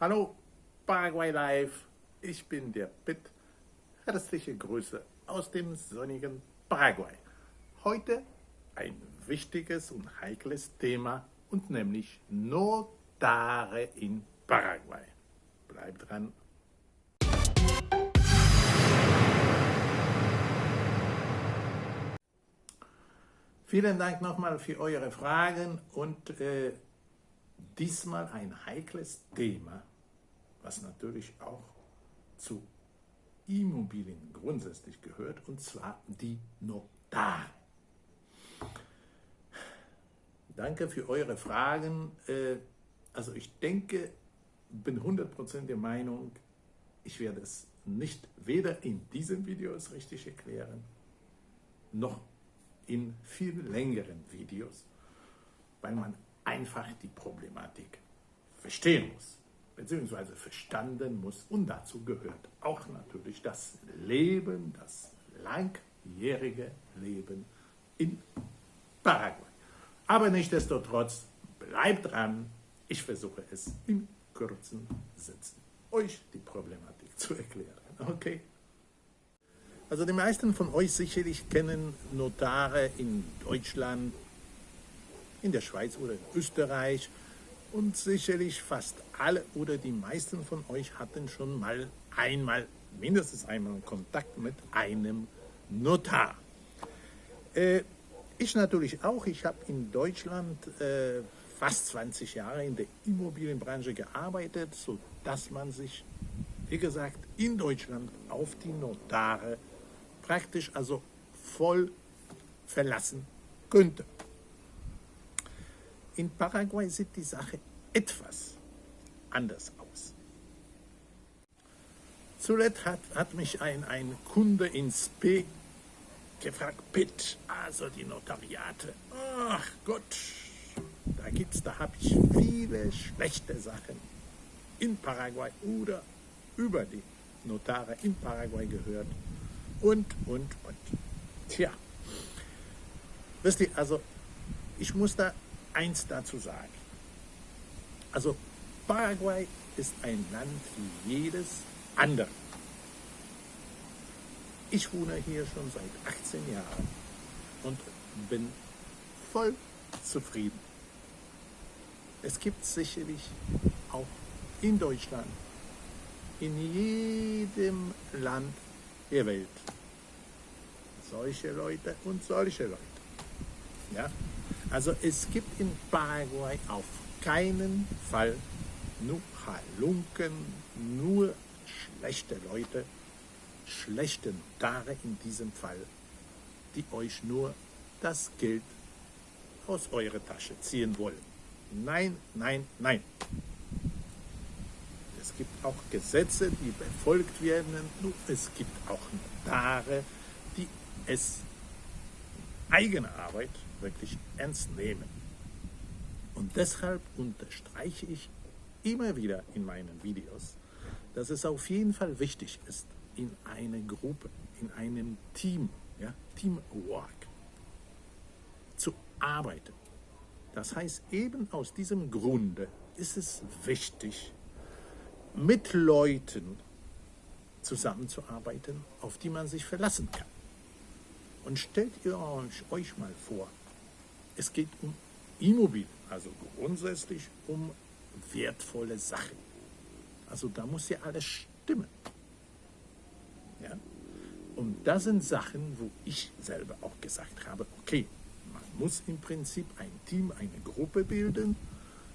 Hallo Paraguay Live, ich bin der Pitt. Herzliche Grüße aus dem sonnigen Paraguay. Heute ein wichtiges und heikles Thema und nämlich Notare in Paraguay. Bleibt dran. Vielen Dank nochmal für eure Fragen und äh, diesmal ein heikles Thema, was natürlich auch zu Immobilien grundsätzlich gehört, und zwar die Notare. Danke für eure Fragen. Äh, also ich denke, bin 100% der Meinung, ich werde es nicht weder in diesem Video richtig erklären, noch in viel längeren Videos, weil man einfach die Problematik verstehen muss, beziehungsweise verstanden muss. Und dazu gehört auch natürlich das Leben, das langjährige Leben in Paraguay. Aber nichtsdestotrotz, bleibt dran, ich versuche es in kurzen Sätzen euch die Problematik zu erklären. Okay? Also die meisten von euch sicherlich kennen Notare in Deutschland, in der Schweiz oder in Österreich und sicherlich fast alle oder die meisten von euch hatten schon mal einmal, mindestens einmal Kontakt mit einem Notar. Äh, ich natürlich auch. Ich habe in Deutschland äh, fast 20 Jahre in der Immobilienbranche gearbeitet, sodass man sich, wie gesagt, in Deutschland auf die Notare praktisch also voll verlassen könnte. In Paraguay sieht die Sache etwas anders aus. Zuletzt hat, hat mich ein, ein Kunde ins P gefragt, Pitt, also die Notariate. Ach Gott, da gibt's, da habe ich viele schlechte Sachen in Paraguay oder über die Notare in Paraguay gehört und, und, und. Tja, wisst ihr, also ich muss da eins dazu sagen. Also Paraguay ist ein Land wie jedes andere. Ich wohne hier schon seit 18 Jahren und bin voll zufrieden. Es gibt sicherlich auch in Deutschland, in jedem Land der Welt. Solche Leute und solche Leute. Ja? Also es gibt in Paraguay auf keinen Fall nur Halunken, nur schlechte Leute, schlechte Notare in diesem Fall, die euch nur das Geld aus eurer Tasche ziehen wollen. Nein, nein, nein. Es gibt auch Gesetze, die befolgt werden. Es gibt auch Notare, die es eigene Arbeit wirklich ernst nehmen. Und deshalb unterstreiche ich immer wieder in meinen Videos, dass es auf jeden Fall wichtig ist, in einer Gruppe, in einem Team, ja, Teamwork, zu arbeiten. Das heißt, eben aus diesem Grunde ist es wichtig, mit Leuten zusammenzuarbeiten, auf die man sich verlassen kann. Und stellt ihr euch, mal vor, es geht um Immobilien, also grundsätzlich um wertvolle Sachen. Also da muss ja alles stimmen. Ja? Und das sind Sachen, wo ich selber auch gesagt habe, okay, man muss im Prinzip ein Team, eine Gruppe bilden,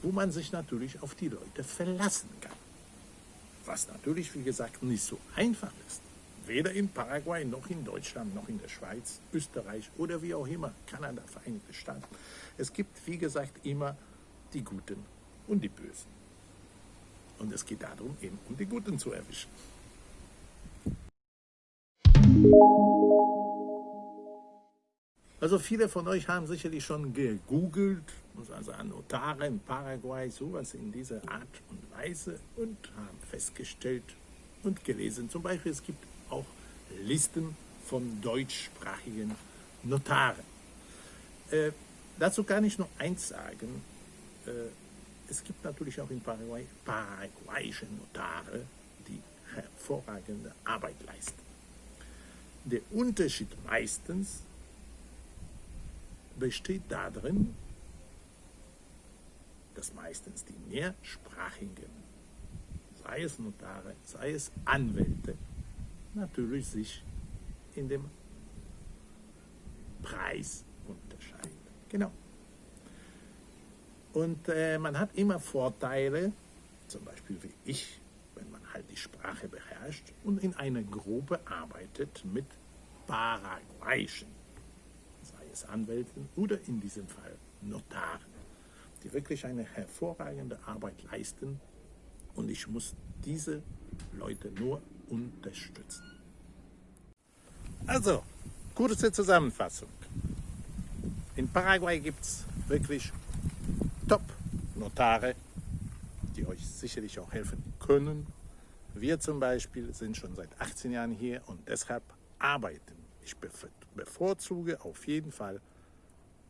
wo man sich natürlich auf die Leute verlassen kann was natürlich, wie gesagt, nicht so einfach ist. Weder in Paraguay, noch in Deutschland, noch in der Schweiz, Österreich oder wie auch immer, Kanada, Vereinigte Staaten. Es gibt, wie gesagt, immer die Guten und die Bösen. Und es geht darum, eben um die Guten zu erwischen. Also viele von euch haben sicherlich schon gegoogelt, also an Notare in Paraguay, sowas in dieser Art und Weise und haben festgestellt und gelesen, zum Beispiel es gibt Listen von deutschsprachigen Notaren. Äh, dazu kann ich nur eins sagen, äh, es gibt natürlich auch in Paraguay paraguayische Notare, die hervorragende Arbeit leisten. Der Unterschied meistens besteht darin, dass meistens die mehrsprachigen, sei es Notare, sei es Anwälte, natürlich sich in dem Preis unterscheiden. Genau. Und äh, man hat immer Vorteile, zum Beispiel wie ich, wenn man halt die Sprache beherrscht und in einer Gruppe arbeitet mit Paraguayischen, sei es Anwälten oder in diesem Fall Notaren, die wirklich eine hervorragende Arbeit leisten und ich muss diese Leute nur unterstützen. Also, kurze Zusammenfassung. In Paraguay gibt es wirklich Top-Notare, die euch sicherlich auch helfen können. Wir zum Beispiel sind schon seit 18 Jahren hier und deshalb arbeiten. Ich bevorzuge auf jeden Fall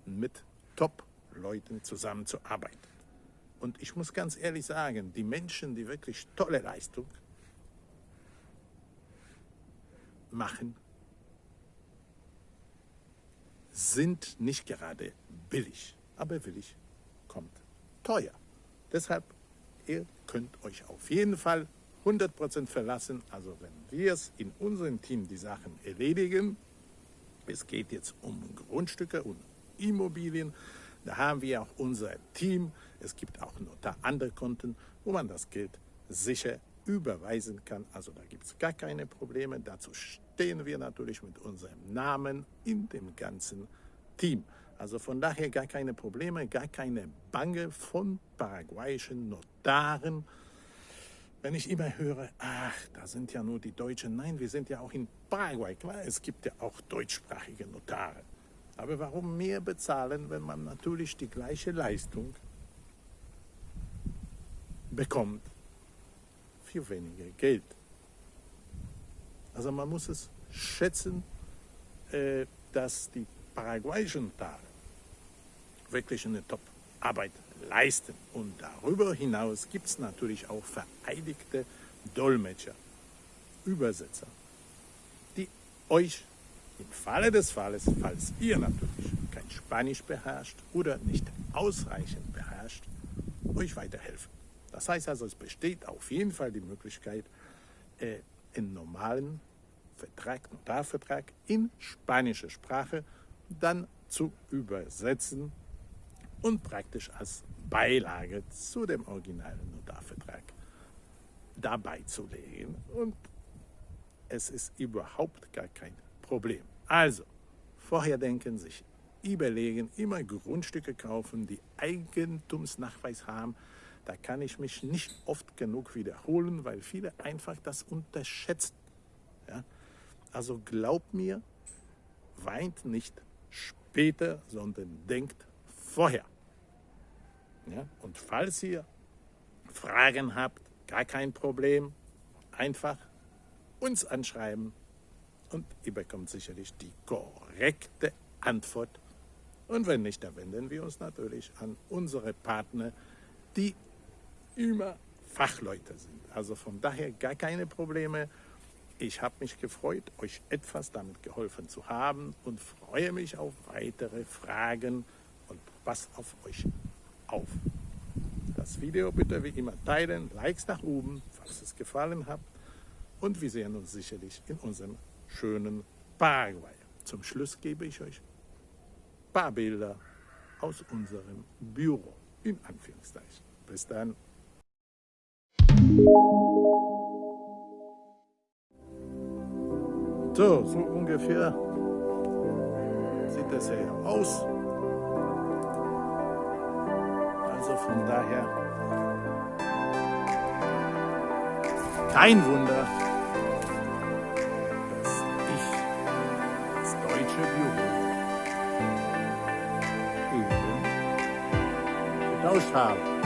mit Top-Leuten zusammenzuarbeiten. Und ich muss ganz ehrlich sagen, die Menschen, die wirklich tolle Leistung machen, sind nicht gerade billig. Aber billig kommt teuer. Deshalb, ihr könnt euch auf jeden Fall 100% verlassen. Also wenn wir es in unserem Team die Sachen erledigen, es geht jetzt um Grundstücke und Immobilien, da haben wir auch unser Team. Es gibt auch noch andere Konten, wo man das Geld sicher überweisen kann. Also da gibt es gar keine Probleme. Dazu stehen wir natürlich mit unserem Namen in dem ganzen Team. Also von daher gar keine Probleme, gar keine Bange von paraguayischen Notaren. Wenn ich immer höre, ach, da sind ja nur die Deutschen. Nein, wir sind ja auch in Paraguay. Klar, es gibt ja auch deutschsprachige Notare. Aber warum mehr bezahlen, wenn man natürlich die gleiche Leistung bekommt für weniger Geld? Also man muss es schätzen, äh, dass die paraguayischen Notare wirklich eine Top-Arbeit leisten. Und darüber hinaus gibt es natürlich auch vereidigte Dolmetscher, Übersetzer, die euch im Falle des Falles, falls ihr natürlich kein Spanisch beherrscht oder nicht ausreichend beherrscht, euch weiterhelfen. Das heißt also, es besteht auf jeden Fall die Möglichkeit, äh, einen normalen Vertrag, Notarvertrag in spanischer Sprache dann zu übersetzen und praktisch als Beilage zu dem originalen Notarvertrag dabei zu legen. Und es ist überhaupt gar kein Problem. Also, vorher denken, sich überlegen, immer Grundstücke kaufen, die Eigentumsnachweis haben. Da kann ich mich nicht oft genug wiederholen, weil viele einfach das unterschätzen. Ja? Also glaubt mir, weint nicht später, sondern denkt vorher. Ja? Und falls ihr Fragen habt, gar kein Problem, einfach uns anschreiben und ihr bekommt sicherlich die korrekte Antwort. Und wenn nicht, dann wenden wir uns natürlich an unsere Partner, die immer Fachleute sind. Also von daher gar keine Probleme. Ich habe mich gefreut, euch etwas damit geholfen zu haben und freue mich auf weitere Fragen und pass auf euch auf. Das Video bitte wie immer teilen, Likes nach oben, falls es gefallen hat. Und wir sehen uns sicherlich in unserem schönen Paraguay. Zum Schluss gebe ich euch ein paar Bilder aus unserem Büro, in Anführungszeichen. Bis dann. So, so ungefähr sieht das ja aus. Also von daher kein Wunder, dass ich das deutsche Büro getauscht habe.